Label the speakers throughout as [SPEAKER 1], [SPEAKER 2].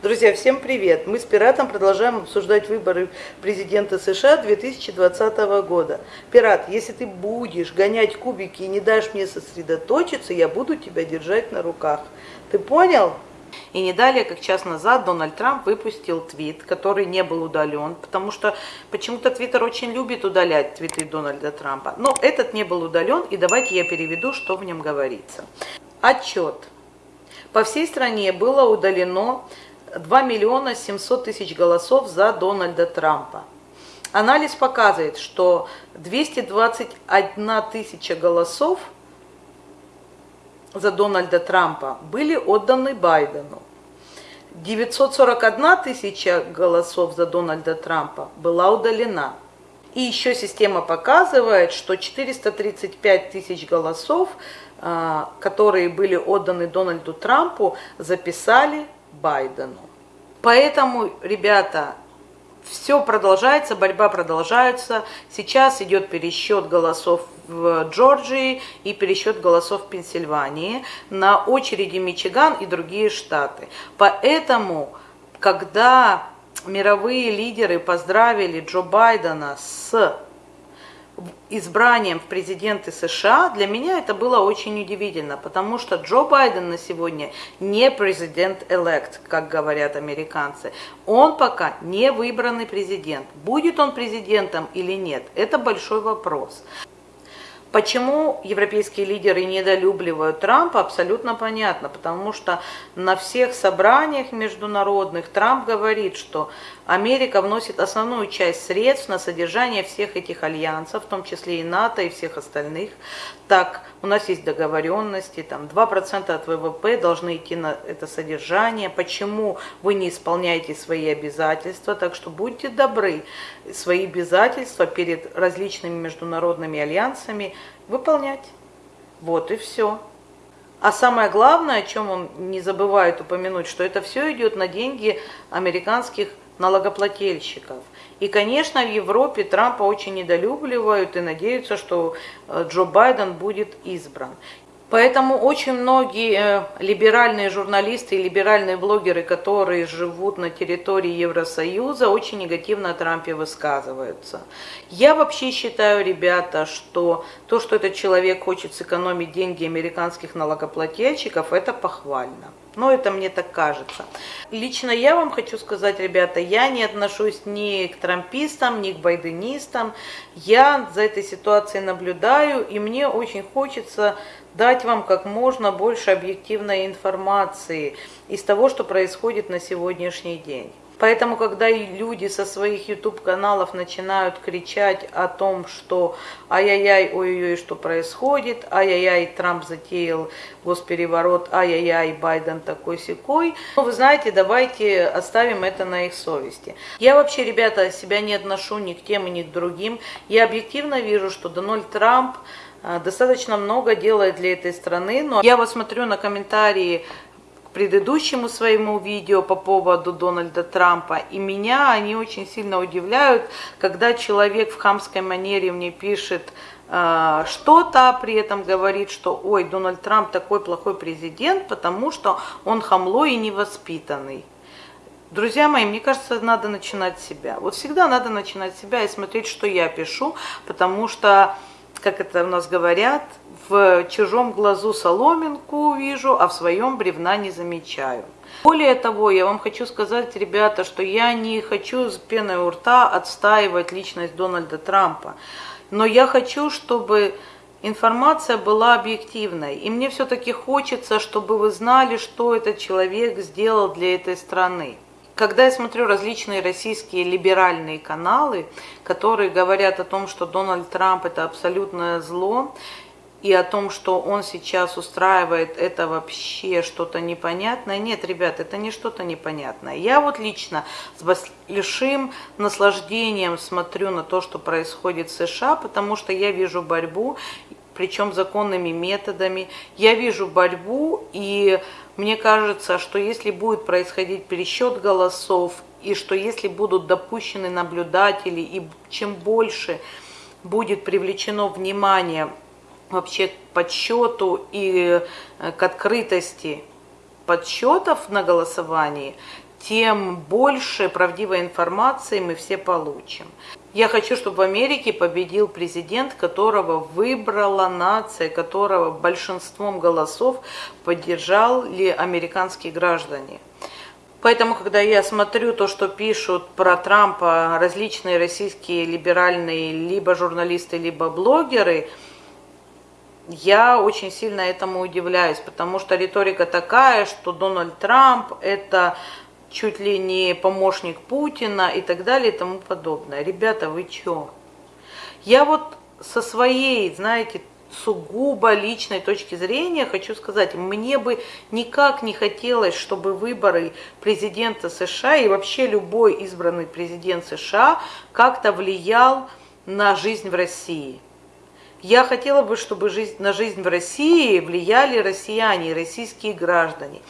[SPEAKER 1] Друзья, всем привет! Мы с Пиратом продолжаем обсуждать выборы президента США 2020 года. Пират, если ты будешь гонять кубики и не дашь мне сосредоточиться, я буду тебя держать на руках. Ты понял? И не далее, как час назад, Дональд Трамп выпустил твит, который не был удален, потому что почему-то Твиттер очень любит удалять твиты Дональда Трампа. Но этот не был удален, и давайте я переведу, что в нем говорится. Отчет. По всей стране было удалено 2 миллиона 700 тысяч голосов за Дональда Трампа. Анализ показывает, что 221 тысяча голосов за Дональда Трампа были отданы Байдену. 941 тысяча голосов за Дональда Трампа была удалена. И еще система показывает, что 435 тысяч голосов, а, которые были отданы Дональду Трампу, записали Байдену. Поэтому, ребята, все продолжается, борьба продолжается. Сейчас идет пересчет голосов в Джорджии и пересчет голосов в Пенсильвании. На очереди Мичиган и другие штаты. Поэтому, когда мировые лидеры поздравили Джо Байдена с избранием в президенты США, для меня это было очень удивительно, потому что Джо Байден на сегодня не президент-элект, как говорят американцы. Он пока не выбранный президент. Будет он президентом или нет, это большой вопрос. Почему европейские лидеры недолюбливают Трампа, абсолютно понятно, потому что на всех собраниях международных Трамп говорит, что Америка вносит основную часть средств на содержание всех этих альянсов, в том числе и НАТО и всех остальных. Так, у нас есть договоренности, там 2% от ВВП должны идти на это содержание. Почему вы не исполняете свои обязательства? Так что будьте добры, свои обязательства перед различными международными альянсами выполнять. Вот и все. А самое главное, о чем он не забывает упомянуть, что это все идет на деньги американских налогоплательщиков. И, конечно, в Европе Трампа очень недолюбливают и надеются, что э, Джо Байден будет избран. Поэтому очень многие э, либеральные журналисты и либеральные блогеры, которые живут на территории Евросоюза, очень негативно о Трампе высказываются. Я вообще считаю, ребята, что то, что этот человек хочет сэкономить деньги американских налогоплательщиков, это похвально. Но это мне так кажется. Лично я вам хочу сказать, ребята, я не отношусь ни к трампистам, ни к байденистам. Я за этой ситуацией наблюдаю, и мне очень хочется дать вам как можно больше объективной информации из того, что происходит на сегодняшний день. Поэтому, когда люди со своих YouTube-каналов начинают кричать о том, что ай-яй-яй, ой-ой-ой, что происходит, ай-яй-яй, Трамп затеял госпереворот, ай-яй-яй, Байден такой секой, ну, вы знаете, давайте оставим это на их совести. Я вообще, ребята, себя не отношу ни к тем, ни к другим. Я объективно вижу, что Дональд Трамп достаточно много делает для этой страны, но я вот смотрю на комментарии предыдущему своему видео по поводу Дональда Трампа, и меня они очень сильно удивляют, когда человек в хамской манере мне пишет э, что-то, а при этом говорит, что ой, Дональд Трамп такой плохой президент, потому что он хамло и невоспитанный. Друзья мои, мне кажется, надо начинать с себя. Вот всегда надо начинать с себя и смотреть, что я пишу, потому что, как это у нас говорят, в чужом глазу соломинку вижу, а в своем бревна не замечаю. Более того, я вам хочу сказать, ребята, что я не хочу с пеной у рта отстаивать личность Дональда Трампа, но я хочу, чтобы информация была объективной. И мне все-таки хочется, чтобы вы знали, что этот человек сделал для этой страны. Когда я смотрю различные российские либеральные каналы, которые говорят о том, что Дональд Трамп это абсолютное зло, и о том, что он сейчас устраивает, это вообще что-то непонятное. Нет, ребят, это не что-то непонятное. Я вот лично с большим наслаждением смотрю на то, что происходит в США, потому что я вижу борьбу, причем законными методами. Я вижу борьбу, и мне кажется, что если будет происходить пересчет голосов, и что если будут допущены наблюдатели, и чем больше будет привлечено внимание вообще к подсчету и э, к открытости подсчетов на голосовании, тем больше правдивой информации мы все получим. Я хочу, чтобы в Америке победил президент, которого выбрала нация, которого большинством голосов поддержали американские граждане. Поэтому, когда я смотрю то, что пишут про Трампа различные российские либеральные либо журналисты, либо блогеры, я очень сильно этому удивляюсь, потому что риторика такая, что Дональд Трамп это чуть ли не помощник Путина и так далее и тому подобное. Ребята, вы чё? Я вот со своей, знаете, сугубо личной точки зрения хочу сказать, мне бы никак не хотелось, чтобы выборы президента США и вообще любой избранный президент США как-то влиял на жизнь в России. Я хотела бы, чтобы жизнь, на жизнь в России влияли россияне, российские граждане.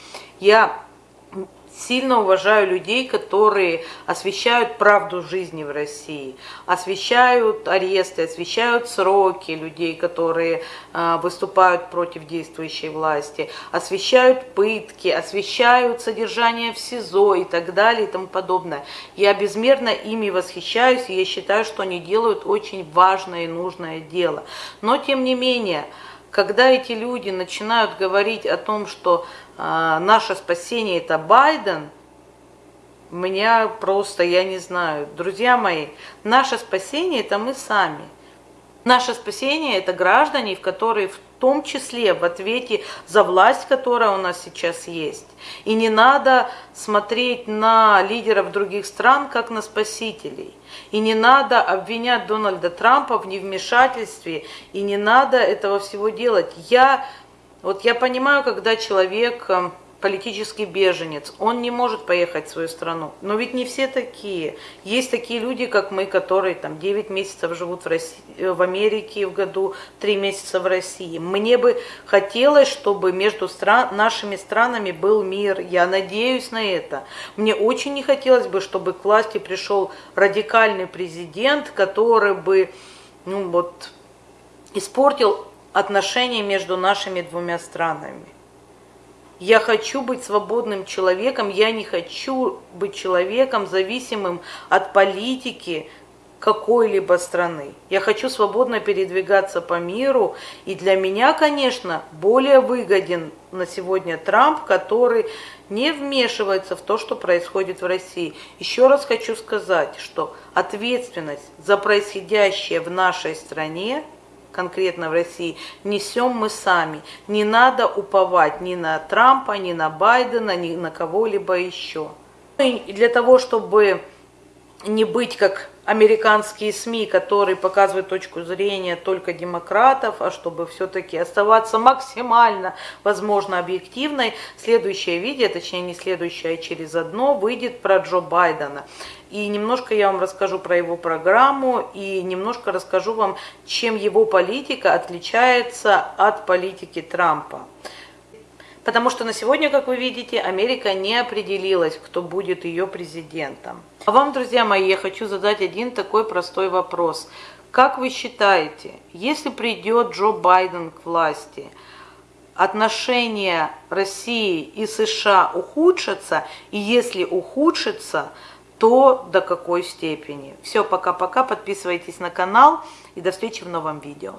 [SPEAKER 1] Я сильно уважаю людей, которые освещают правду жизни в России, освещают аресты, освещают сроки людей, которые э, выступают против действующей власти, освещают пытки, освещают содержание в СИЗО и так далее и тому подобное. Я безмерно ими восхищаюсь, и я считаю, что они делают очень важное и нужное дело. Но, тем не менее, когда эти люди начинают говорить о том, что э, наше спасение это Байден, меня просто, я не знаю, друзья мои, наше спасение это мы сами. Наше спасение это граждане, в которые том числе в ответе за власть, которая у нас сейчас есть. И не надо смотреть на лидеров других стран, как на спасителей. И не надо обвинять Дональда Трампа в невмешательстве, и не надо этого всего делать. Я, вот я понимаю, когда человек э, политический беженец, он не может поехать в свою страну. Но ведь не все такие. Есть такие люди, как мы, которые там 9 месяцев живут в, России, э, в Америке в году, 3 месяца в России. Мне бы хотелось, чтобы между стран, нашими странами был мир. Я надеюсь на это. Мне очень не хотелось бы, чтобы к власти пришел радикальный президент, который бы ну, вот, испортил отношения между нашими двумя странами. Я хочу быть свободным человеком, я не хочу быть человеком, зависимым от политики какой-либо страны. Я хочу свободно передвигаться по миру, и для меня, конечно, более выгоден на сегодня Трамп, который не вмешивается в то, что происходит в России. Еще раз хочу сказать, что ответственность за происходящее в нашей стране – конкретно в России, несем мы сами. Не надо уповать ни на Трампа, ни на Байдена, ни на кого-либо еще. И для того, чтобы не быть как американские СМИ, которые показывают точку зрения только демократов, а чтобы все-таки оставаться максимально, возможно, объективной, следующее видео, точнее не следующее, а через одно, выйдет про Джо Байдена. И немножко я вам расскажу про его программу и немножко расскажу вам, чем его политика отличается от политики Трампа. Потому что на сегодня, как вы видите, Америка не определилась, кто будет ее президентом. А вам, друзья мои, я хочу задать один такой простой вопрос. Как вы считаете, если придет Джо Байден к власти, отношения России и США ухудшатся, и если ухудшатся, то до какой степени? Все, пока-пока, подписывайтесь на канал и до встречи в новом видео.